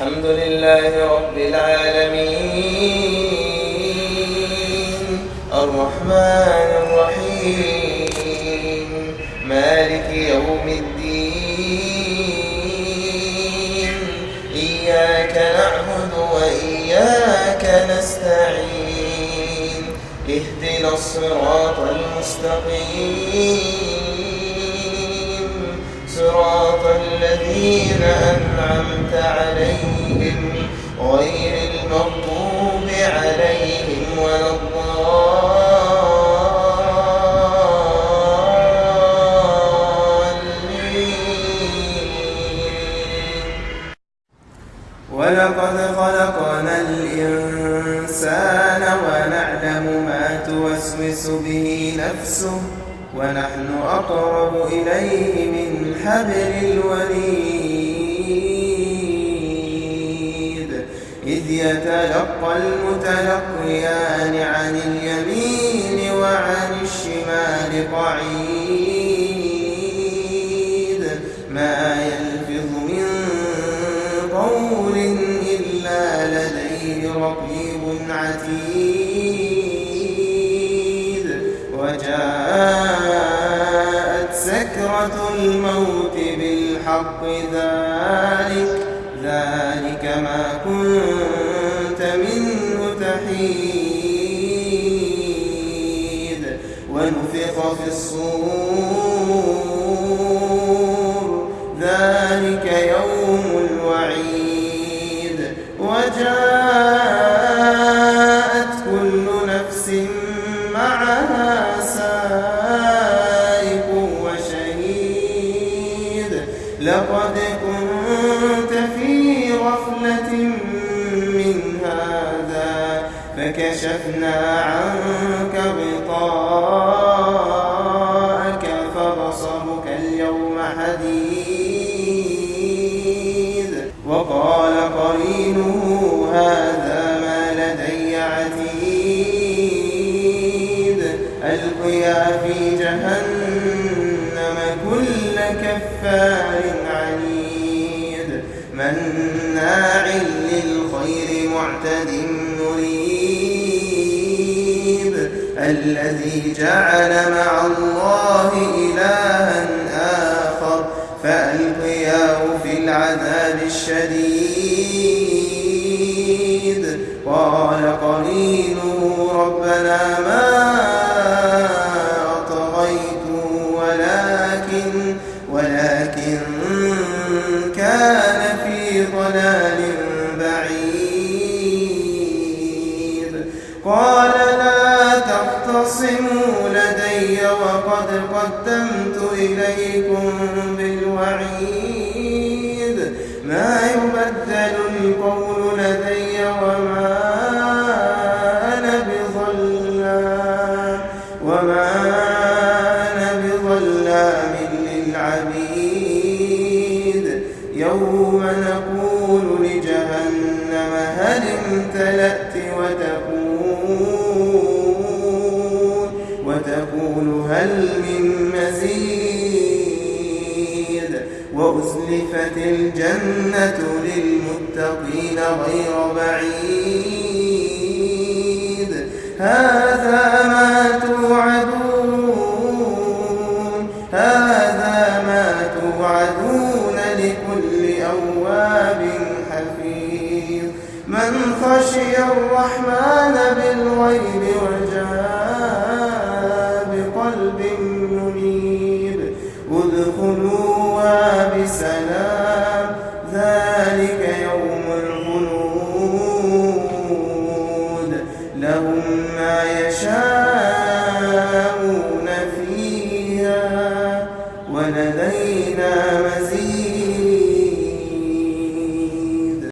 الحمد لله رب العالمين. الرحمن الرحيم. مالك يوم الدين. إياك نعبد وإياك نستعين. اهدنا الصراط المستقيم. الذين أنعمت عليهم غير المغضوب عليهم ولا ولقد خلقنا الإنسان ونعلم ما توسوس به نفسه. ونحن أقرب إليه من حبل الوريد إذ يتلقى المتلقيان عن اليمين وعن الشمال قعيد. ما يلفظ من قول إلا لديه رقيب عتيد. وجاءت سكرة الموت بالحق ذلك ذلك ما كنت منه تحيد. ونفخ في الصور ذلك يوم الوعيد. وجاءت كل نفس كنت في غفلة من هذا فكشفنا عنك غطاءك فبصرك اليوم حديد. وقال قرينه هذا ما لدي عتيد. ألقيا في جهنم كل كفار مناع للخير معتد مريب الذي جعل مع الله إلها آخر فألقياه في العذاب الشديد قال قرينه ربنا ما أطغيته ولكن ولكن كان ضلال بعيد. قال لا تختصموا لدي وقد قدمت إليكم بالوعيد. ما يبدل القول لجهنم هل امتلأت وتقول وتقول هل من مزيد؟ وأزلفت الجنة للمتقين غير بعيد. هذا ما توعدون. هذا ما توعدون لكل أواب من خشي الرحمن بالغيب وجاء